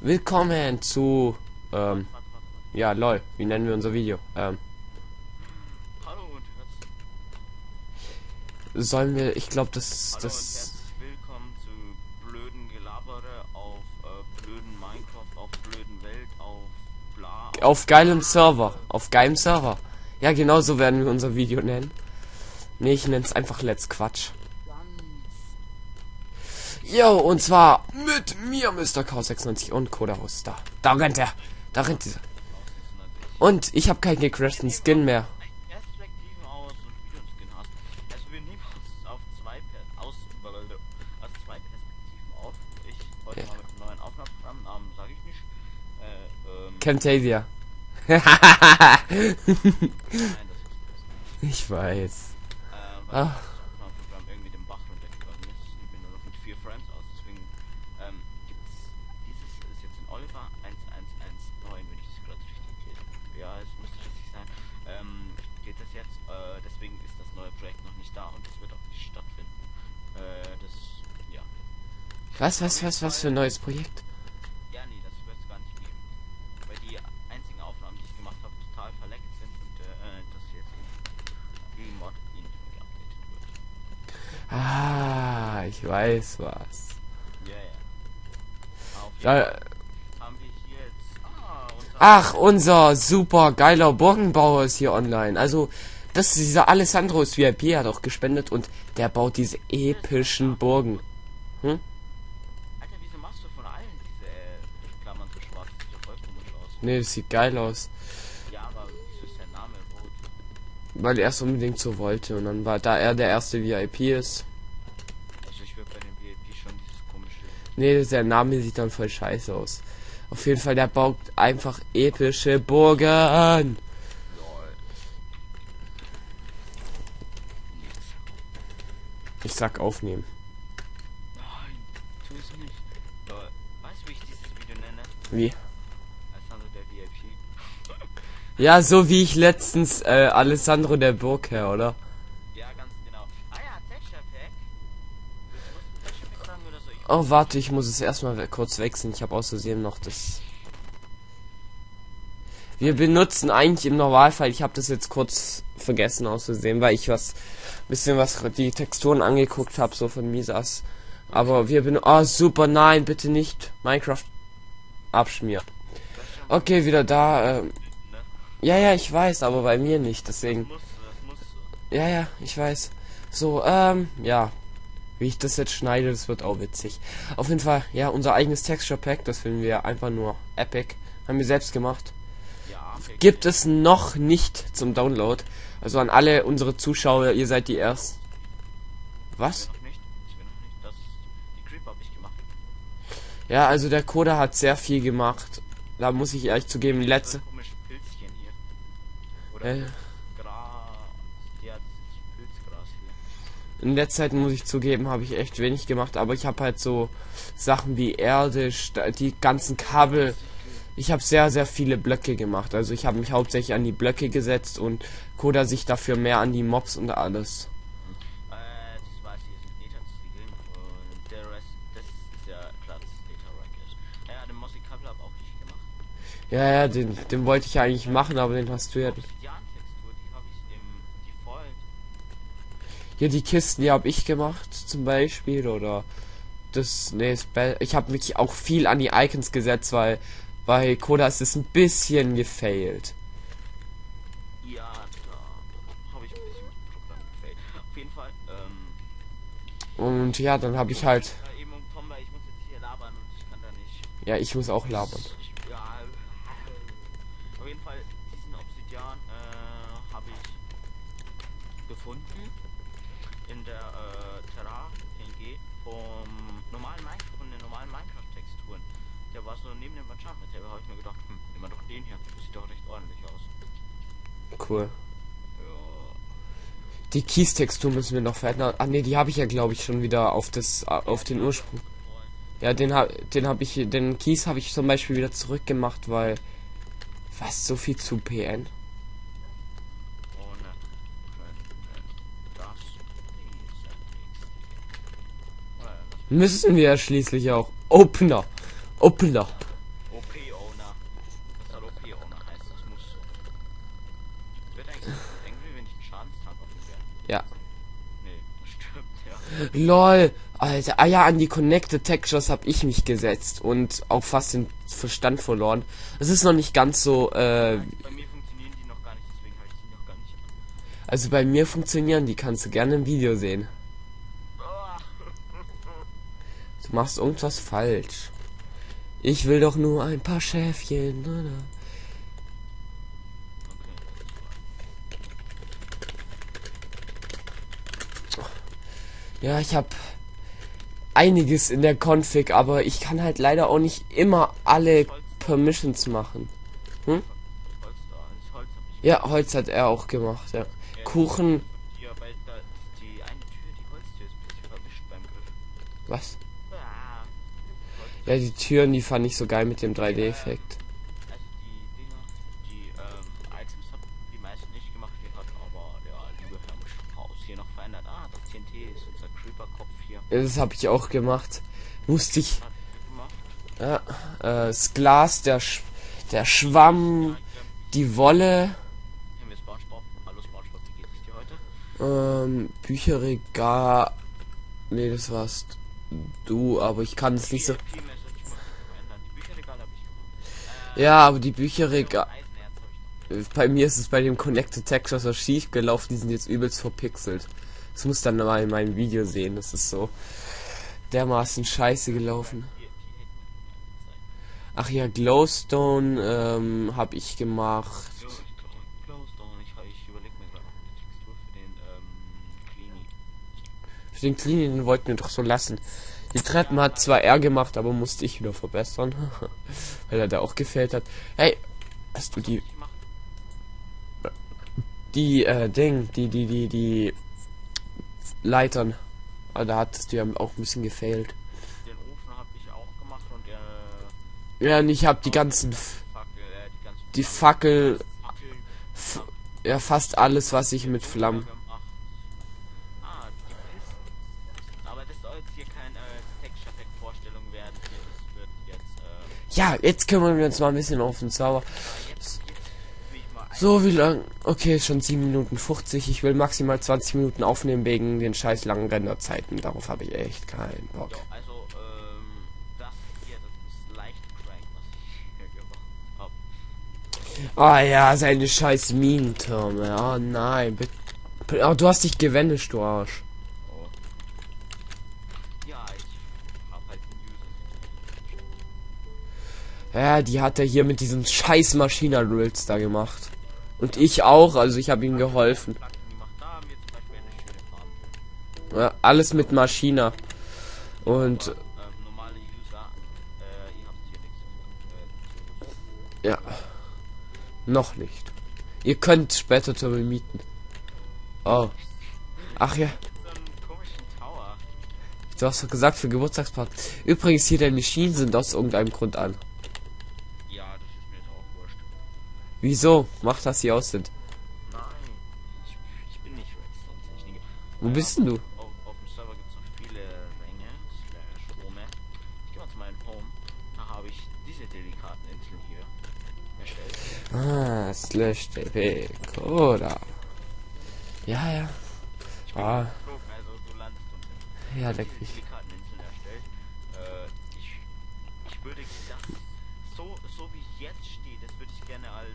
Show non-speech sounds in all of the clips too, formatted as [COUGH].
Willkommen zu, ähm, ja, lol, wie nennen wir unser Video? Ähm, Hallo und herzlich, sollen wir, ich glaube, das, hallo das, willkommen zu blöden Gelabere auf äh, blöden Minecraft, auf blöden Welt, auf bla. auf geilem Server, auf geilem Server. Ja, genau so werden wir unser Video nennen. Nee, ich nenne es einfach Let's Quatsch. Jo, und zwar mit mir, Mr. K96 und Kodahaus. Da, da rennt er. Da rennt dieser. Und ich habe keinen gecrashten Skin mehr. Perspektiven aus und wie du einen Skin hast. Also wir nehmen uns auf zwei per aus, aus zwei Perspektiven auf. Ich heute Ja. mal mit einem neuen Aufnahmeprogramm, Namen sage ich nicht. Äh, ähm, Camtasia. nein, das ist das. ich weiß. Äh, weil Ah. das Aufnahmeprogramm irgendwie den Bach runtergegangen ist. Ich bin nur noch mit vier Friends aus, deswegen ähm, gibt's dieses ist jetzt ein Oliver 1119, wenn ich das gerade richtig lese. Ja, es müsste richtig sein. Ähm, geht das jetzt, äh, deswegen ist das neue Projekt noch nicht da und es wird auch nicht stattfinden. Äh, das, ja. Was, was, was, was für ein neues Projekt? Ja, nee, das wird es gar nicht geben. Weil die einzigen Aufnahmen, die ich gemacht habe, total verleckt sind und äh, das jetzt im Mod mehr geupdatet wird. Ah, ich weiß was. Ja, ja. Auf. Ah, ach, unser super geiler Burgenbauer ist hier online. Also, das ist dieser Alessandro ist VIP, hat auch gespendet und der baut diese epischen Burgen. Alter, Nee, das sieht geil aus. Ja, aber wieso ist der Name rot? Weil er es unbedingt so wollte. Und dann war, da er der erste VIP ist. Also ich würde bei dem VIP schon dieses komische. Nee, der Name sieht dann voll scheiße aus. Auf jeden Fall, der baut einfach epische Burgen. Lol. Ich sag aufnehmen. Nein, tu es nicht. Lol. Weißt du, wie ich dieses Video nenne? Wie? Ja, so wie ich letztens äh, Alessandro der Burgherr, oder? Ja, ganz genau. Ah ja, Pack. So? Oh, warte, ich muss es erstmal kurz wechseln. Ich habe außerdem noch das. Wir benutzen eigentlich im Normalfall, ich habe das jetzt kurz vergessen auszusehen, weil ich was bisschen was die Texturen angeguckt habe, so von Misas. Aber wir benutzen. Oh, super, nein, bitte nicht. Minecraft abschmieren. Okay, wieder da. Ähm, ne? Ja, ja, ich weiß, aber bei mir nicht, deswegen. Das. Ja, ja, ich weiß. So, ähm, ja. Wie ich das jetzt schneide, das wird auch witzig. Auf jeden Fall, ja, unser eigenes Texture Pack, das finden wir einfach nur epic. Haben wir selbst gemacht. Ja. Gibt es noch nicht zum Download. Also an alle unsere Zuschauer, ihr seid die ersten. Was? Ja, also der Coda hat sehr viel gemacht. Da muss ich ehrlich zugeben, letzte. Oder Äh, Gras. In letzter Zeit muss ich zugeben, habe ich echt wenig gemacht, aber ich habe halt so Sachen wie Erde, die ganzen Kabel. Ich habe sehr, sehr viele Blöcke gemacht. Also ich habe mich hauptsächlich an die Blöcke gesetzt und Koda sich dafür mehr an die Mobs und alles. Äh, der ja. Ja, den den, wollte ich ja eigentlich machen, aber den hast du ja. Obsidian-Textur, die habe ich im Default. Hier die Kisten, die habe ich gemacht, zum Beispiel. Oder das, nee. Ich habe wirklich auch viel an die Icons gesetzt, weil bei Koda ist es ein bisschen gefailt. Ja, da habe ich ein bisschen mit dem Programm gefällt. Auf jeden Fall, ähm, Und ja, dann habe ich halt. Ja, ich muss auch labern. Ja, auf jeden Fall, diesen Obsidian äh, habe ich gefunden in der äh, Terra TNG vom normalen Minecraft, von den normalen Minecraft-Texturen. Der war so neben dem Enchantment Table, habe ich mir gedacht, hm, nehmen wir doch den hier. Das sieht doch recht ordentlich aus. Cool. Die Keys-Textur müssen wir noch verändern. Ah ne, die habe ich ja glaube ich schon wieder auf das auf den Ursprung. Ja, den hab den habe ich den Keys habe ich zum Beispiel wieder zurückgemacht, weil was so viel zu PN. Müssen wir ja schließlich auch. Opener. Opener. Ja. Nee, das stimmt, ja. LOL. Alter, ah ja, an die Connected Textures habe ich mich gesetzt und auch fast den Verstand verloren. Es ist noch nicht ganz so, äh, also bei mir funktionieren die, kannst du gerne im Video sehen. Ah. Du machst irgendwas falsch. Ich will doch nur ein paar Schäfchen. Na, na. Ja, ich habe einiges in der Config, aber ich kann halt leider auch nicht immer alle Permissions machen. Hm? Ja, Holz hat er auch gemacht, ja. Kuchen, was? Ja, die Türen, die fand ich so geil mit dem 3D-Effekt. Unser Creeper-Kopf hier. Das habe ich auch gemacht. Musste ich, ja, äh, das Glas, der, Sch der Schwamm, die Wolle, ähm, Bücherregal. Nee, das warst du, aber ich kann es nicht so. Ja, aber die Bücherregal. Bei mir ist es bei dem Connected Textures so schief gelaufen, die sind jetzt übelst verpixelt. Das muss dann mal in meinem Video sehen, das ist so dermaßen scheiße gelaufen. Ach ja, Glowstone ähm, habe ich gemacht. Für den ähm, Cleanie. Für den Cleaning den wollten wir doch so lassen. Die Treppen hat zwar er gemacht, aber musste ich wieder verbessern, [LAUGHS] weil er da auch gefällt hat. Hey, hast du die die äh, Ding, die die die die Leitern? Ah, da hattest du ja auch ein bisschen gefailt. den Ofen habe ich auch gemacht und äh, Ja, und ich habe die ganzen Fackel, äh, die ganzen die Fackel ja fast alles, was ich mit Flammen. Ah. Aber äh, äh, Ja, jetzt kümmern wir uns mal ein bisschen auf den Server. ah, jetzt, jetzt will ich mal ein So, wie lang? Okay, schon 7 Minuten 50. Ich will maximal 20 Minuten aufnehmen wegen den scheiß langen Renderzeiten. Darauf habe ich echt keinen Bock. Ja, also, ähm, das hier, das ist leicht crank, was ich hier gemacht habe. Ah ja, seine scheiß Minentürme. Oh nein, bitte. Oh, du hast dich gewendet, du Arsch. Oh. Ja, ich hab halt. Ja, die hat er hier mit diesen scheiß Maschina-Drills da gemacht. Und ich auch, also ich habe ihm geholfen. Ja, alles mit Maschina. Und ja, noch nicht. Ihr könnt später Türme mieten. Oh. Ach ja, du hast doch gesagt für Geburtstagsparty. Übrigens, hier deine Schienen sind aus irgendeinem Grund an. Wieso? Macht das hier aus sind. Nein, ich, ich bin nicht Redstone-Techniker. Wo bist denn du? Auf, auf dem Server gibt es noch viele Ränge, slash Home. Ich gehe mal zu meinem Home. Da habe ich diese delikaten Inseln hier erstellt. Ah, slash dp Coda. Ja, ja. Ah, Geflogen, also du landest unten. ja, leck mich. Äh, ich, ich würde das so, so wie jetzt steht, das würde ich gerne als,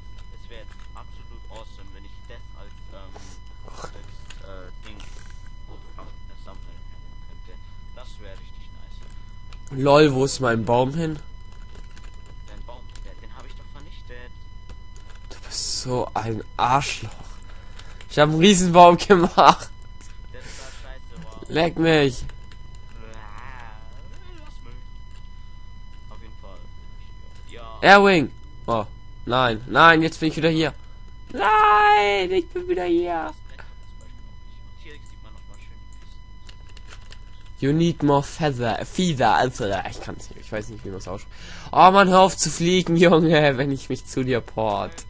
wäre absolut awesome, wenn ich das als, ähm, als, äh, Ding, nehmen könnte. Das wäre richtig nice. Lol, wo ist mein Baum hin? Den Baum, der, den habe ich doch vernichtet. Du bist so ein Arschloch. Ich habe einen Riesenbaum [LAUGHS] gemacht. Scheiße. Leck mich. Lass mich. Auf jeden Fall. Ja. Airwing. Oh, nein, nein, jetzt bin ich wieder hier. Nein, ich bin wieder hier. You need more feather, feather, also, ich kann es nicht, ich weiß nicht, wie man es ausspricht. Oh man, hör auf zu fliegen, [LAUGHS] Junge, wenn ich mich zu dir port.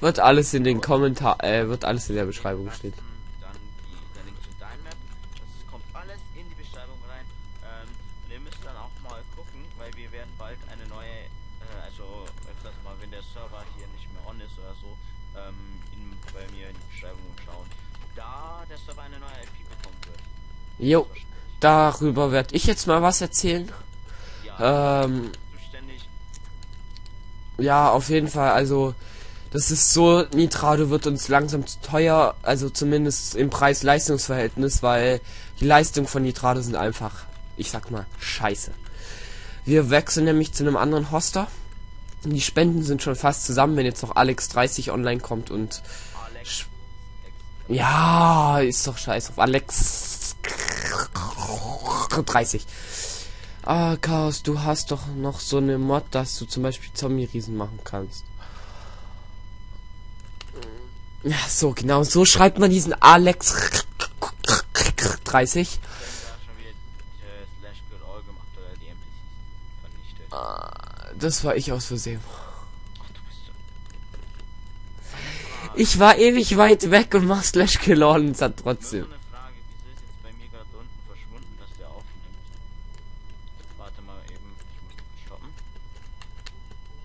Wird alles in den Kommentar, äh, wird alles in der Beschreibung stehen. Der Server eine neue IP bekommen wird. Jo, darüber werde ich jetzt mal was erzählen. Ja, Ähm, ja, auf jeden Fall, also das ist so, Nitrado wird uns langsam zu teuer, also zumindest im Preis-Leistungs-Verhältnis, weil die Leistungen von Nitrado sind einfach, ich sag mal, scheiße. Wir wechseln nämlich zu einem anderen Hoster. Die Spenden sind schon fast zusammen, wenn jetzt noch Alex 30 online kommt und Alex. Ja, ist doch scheiße auf Alex 30. Ah, Chaos, du hast doch noch so eine Mod, dass du zum Beispiel Zombie-Riesen machen kannst. Ja, so, genau, so schreibt man diesen Alex 30. Da schon wieder äh, vernichtet. Das war ich aus Versehen. Ach, du bist so. Ich war ewig weit weg und mach Slash Kill All und hat trotzdem.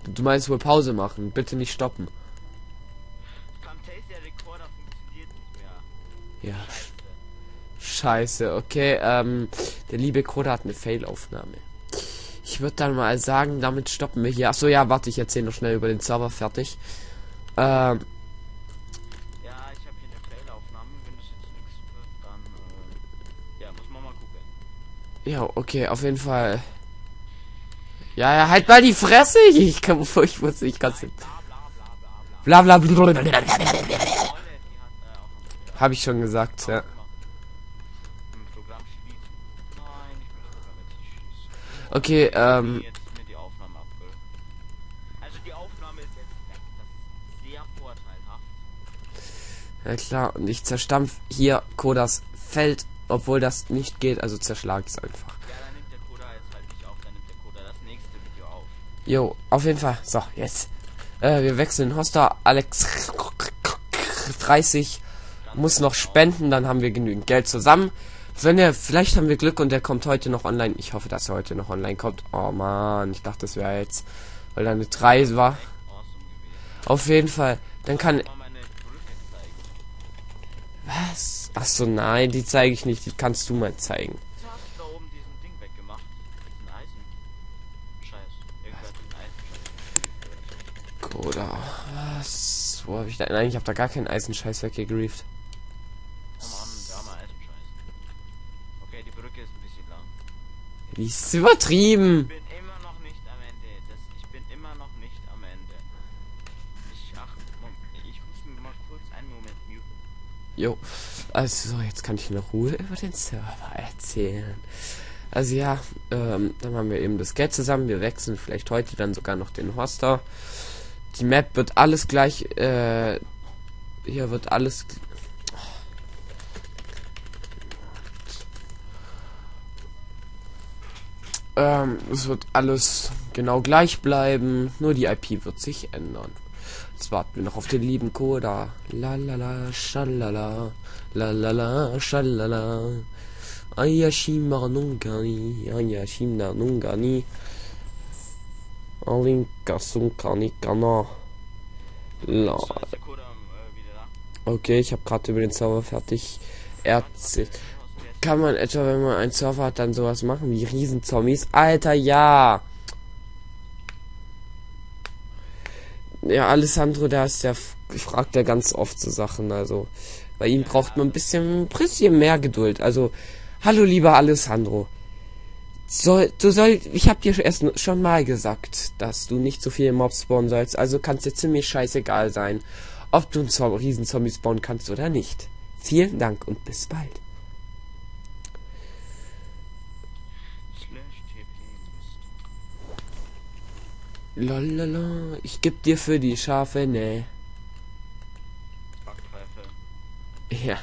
Du meinst wohl Pause machen, bitte nicht stoppen. Ja, Scheiße. Scheiße, okay, ähm, der liebe Koda hat eine Fail-Aufnahme. Ich würde dann mal sagen, damit stoppen wir hier. Achso, ja, warte, ich erzähle noch schnell über den Server fertig. Ähm, ja, okay, auf jeden Fall. Ja, ja, halt mal die Fresse! [LAUGHS] Ich kann, ich muss, ich kann's nicht. Bla bla bla Habe ich schon gesagt, ja. Okay, Ähm, ja klar, und ich zerstampf hier Kodas Feld, obwohl das nicht geht, also zerschlag ich es einfach. Halt. Jo, auf jeden Fall. So, jetzt. Äh, wir wechseln Hoster. Alex 30 muss noch spenden, dann haben wir genügend Geld zusammen. Wenn er, vielleicht haben wir Glück und der kommt heute noch online. Ich hoffe, dass er heute noch online kommt. Oh man, ich dachte, das wäre jetzt, weil da eine 3 war. Auf jeden Fall. Dann kann. Mal meine Brücke zeigen. Was? Ach so, nein, die zeige ich nicht. Die kannst du mal zeigen. Wieso hast du da oben diesen Ding weggemacht? Diesen Eisen. Scheiß. Irgendwer hat den Eisen. Oder was? Wo habe ich da? Nein, ich habe da gar keinen Eisenscheiß weggegrieft. Oh Mann, der arme Eisenscheiß. Okay, die Brücke ist ein bisschen lang. Die ist übertrieben. Jo, also so, jetzt kann ich in Ruhe über den Server erzählen. Also ja, ähm, dann haben wir eben das Geld zusammen. Wir wechseln vielleicht heute dann sogar noch den Hoster. Die Map wird alles gleich, äh, hier wird alles... Ähm, es wird alles genau gleich bleiben, nur die IP wird sich ändern. Jetzt warten wir noch auf den lieben Koda. La la la, schalala, la la la, schalala. Ayashima nungani, ayashima nungani. Alinka sunkani kana. La. Okay, ich habe gerade über den Server fertig erzählt. Kann man etwa, wenn man einen Server hat, dann sowas machen wie Riesenzombies? Alter, ja! Ja, Alessandro, der ist ja, fragt ja ganz oft so Sachen, also bei ihm braucht man ein bisschen, ein bisschen mehr Geduld. Also, hallo lieber Alessandro. Soll, du soll, ich hab dir erst schon mal gesagt, dass du nicht so viele Mobs spawnen sollst, also kann es dir ziemlich scheißegal sein, ob du einen Zo- Riesenzombie spawnen kannst oder nicht. Vielen Dank und bis bald. Slash TP Mist. Lolala, ich geb dir für die Schafe, ne. Backpfeife. Ja.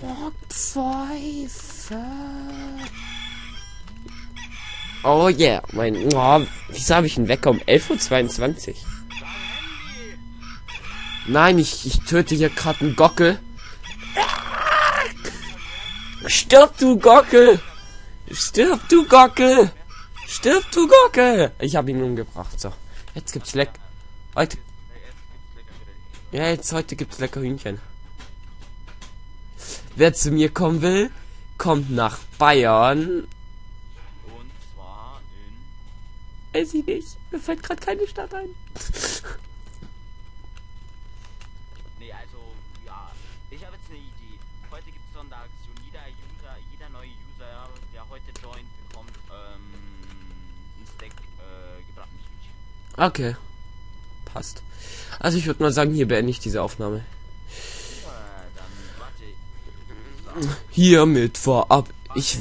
Bockpfeife. Oh yeah, mein, oh, wieso habe ich einen Wecker um 11.22 Uhr? Nein, ich, ich töte hier gerade einen Gockel. Stirb, du Gockel! Stirb, du Gockel! Stirb, du Gockel! Ich habe ihn umgebracht, so. Jetzt gibt's leck... Heute... Ja, jetzt heute gibt's lecker Hühnchen. wer zu mir kommen will, kommt nach Bayern. Und zwar in. Weiß ich nicht. Mir fällt gerade keine Stadt ein. Okay. Passt. Also ich würde mal sagen, hier beende ich diese Aufnahme. Hiermit vorab. Ich.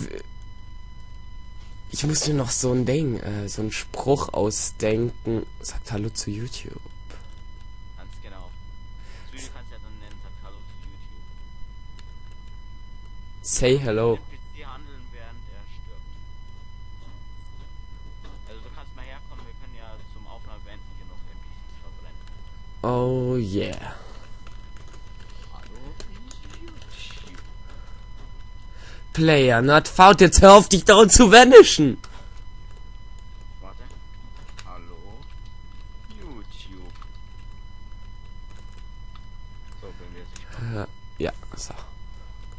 Ich muss mir noch so ein Ding, äh, so einen Spruch ausdenken. Sagt Hallo zu YouTube. Ganz genau. Südi kannst ja dann nennen, sagt Hallo zu YouTube. Say hello. NPC handeln, während er stirbt. Also du kannst mal herkommen, wir können ja zum Aufnahme beenden hier noch NPCs verbrennen. Oh yeah. Player not found. Jetzt hör auf, dich daran zu vanischen. Warte. Hallo YouTube. So, wenn wir sich Äh, ja, so.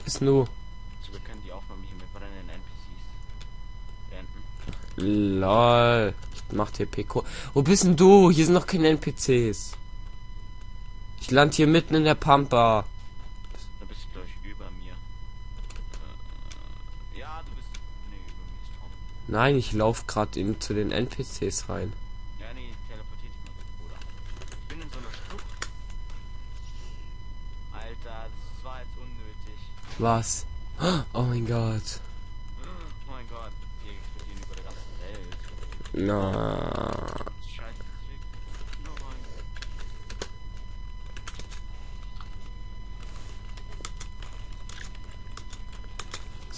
Ist nur. so, wir können die Aufnahme hier mit brennenden NPCs beenden. Lol. Ich mach TP. -Ko Wo bist denn du? Hier sind noch keine NPCs. Ich land hier mitten in der Pampa. Da bist du gleich über mir. Äh, ja, du bist. Nee, über mir ist Tom. Nein, ich lauf gerade zu den NPCs rein. Ja, nee, teleportiert dich mal, Bruder. Ich bin in so einer Schlucht. Alter, das war jetzt unnötig. Was? Oh mein Gott. Oh mein Gott, wir explodieren über der ganzen Welt. Na. Scheiße, deswegen. Nein.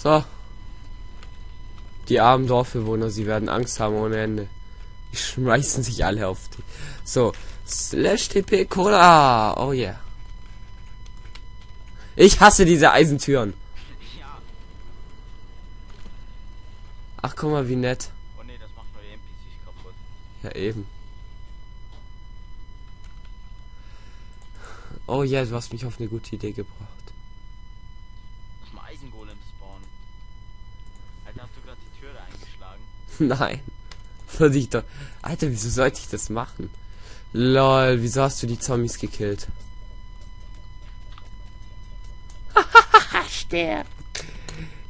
So. Die armen Dorfbewohner, sie werden Angst haben ohne Ende. Die schmeißen sich alle auf die. So. Slash TP Cola. Oh yeah. Ich hasse diese Eisentüren. Ach, guck mal, wie nett. Oh nee, das macht neue NPCs kaputt. Ja, eben. Oh ja, du hast mich auf eine gute Idee gebracht. Lass mal Eisengolem spawnen. Alter, hast du gerade die Tür da eingeschlagen? [LAUGHS] Nein. Würde ich doch. Alter, wieso sollte ich das machen? Lol, wieso hast du die Zombies gekillt? Sterbt!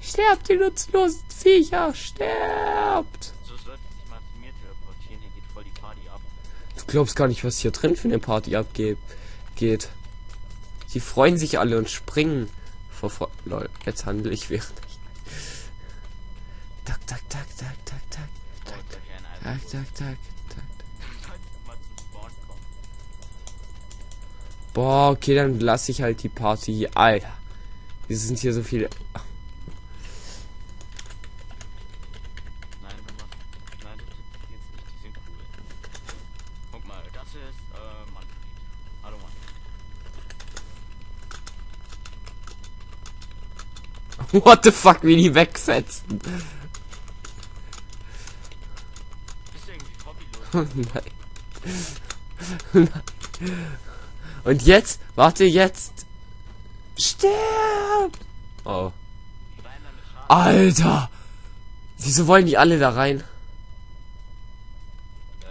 Sterbt, ihr nutzlosen Viecher! Sterbt! So sollte sich mal zu mir teleportieren, hier geht voll die Party ab. Du glaubst gar nicht, was hier drin für eine Party abgeht. Geht. Sie freuen sich alle und springen. Vor Lol, jetzt handle ich während. Tak, tak, tak, tak, tak, tak. Tak, tak, tak, tak. Boah, okay, dann lasse ich halt die Party. Alter. Wir sind hier so viele. Äh. [LAUGHS] What the fuck, wie die wegfetzen. Nein. [LAUGHS] Und jetzt? Warte, jetzt. Sterbt! Oh. Alter! Wieso wollen die alle da rein? Äh.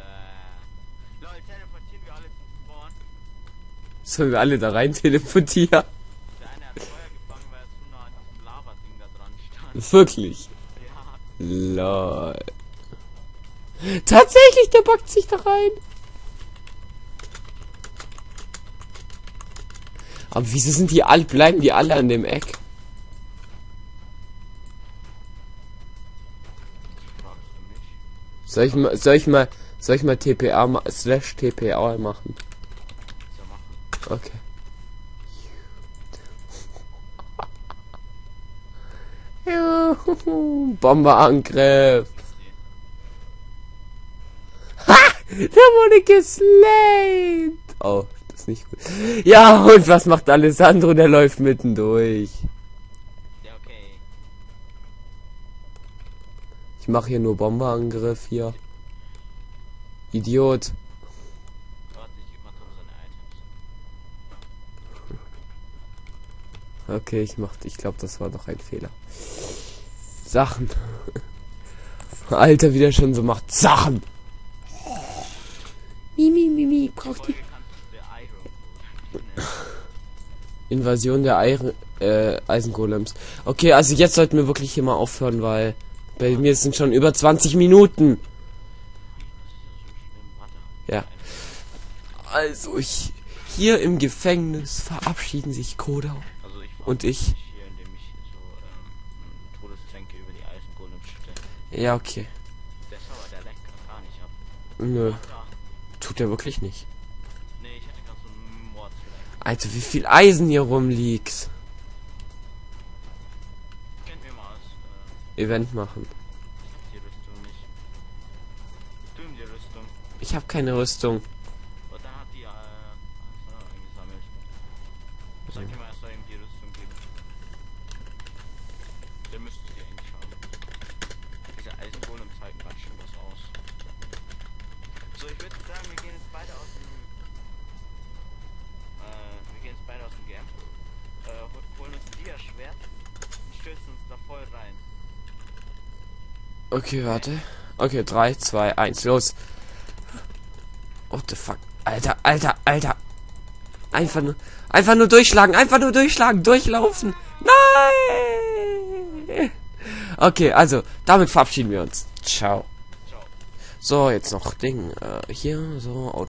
Sollen wir alle da rein teleportieren? Er. Wirklich? Ja. Lol. Tatsächlich, der backt sich da rein. Aber wieso sind die alle, bleiben die alle an dem Eck? Soll ich mal, soll ich mal, soll ich mal TPA slash TPA machen? Okay. [LAUGHS] Bomberangriff. Der wurde geslayed. Oh, das ist nicht gut. Ja, und was macht Alessandro? Der läuft mittendurch. Ja, okay. Ich mache hier nur Bomberangriff hier. Idiot. Okay, ich mach, ich glaube, das war doch ein Fehler. Sachen. [LAUGHS] Alter, wie der schon so macht. Sachen. Mimi, Mimi, braucht die Invasion der Eire, äh, Eisengolems. Okay, also jetzt sollten wir wirklich hier mal aufhören, weil bei mir sind schon über 20 Minuten. Ja. Also ich hier im Gefängnis verabschieden sich Koda Und ich? Ja, okay. Nö. Tut er wirklich nicht. Nee, ich hatte gerade so einen Mordslenk. Alter, wie viel Eisen hier rumliegt. Kennt mir mal aus. Äh, Event machen. die Rüstung nicht. Du ihm die Rüstung. Ich habe keine Rüstung. Und dann hat die äh, eingesammelt. Sag ihm mal, er soll ihm die Rüstung geben. Der müsste die eigentlich haben. Diese Eisengolem zeigen ganz schön was aus. So, ich würde sagen, wir gehen jetzt beide aus dem. Äh, wir gehen jetzt beide aus dem Game. Äh, hol- holen uns ein Dia-Schwert und stürzen uns da voll rein. Okay, warte. Okay, 3, 2, 1, los. What the fuck? Alter, Alter, Alter. Einfach nur, einfach nur durchschlagen, einfach nur durchschlagen, durchlaufen. Nein! Okay, also, damit verabschieden wir uns. Ciao. So, jetzt noch Ding. Äh, hier, so,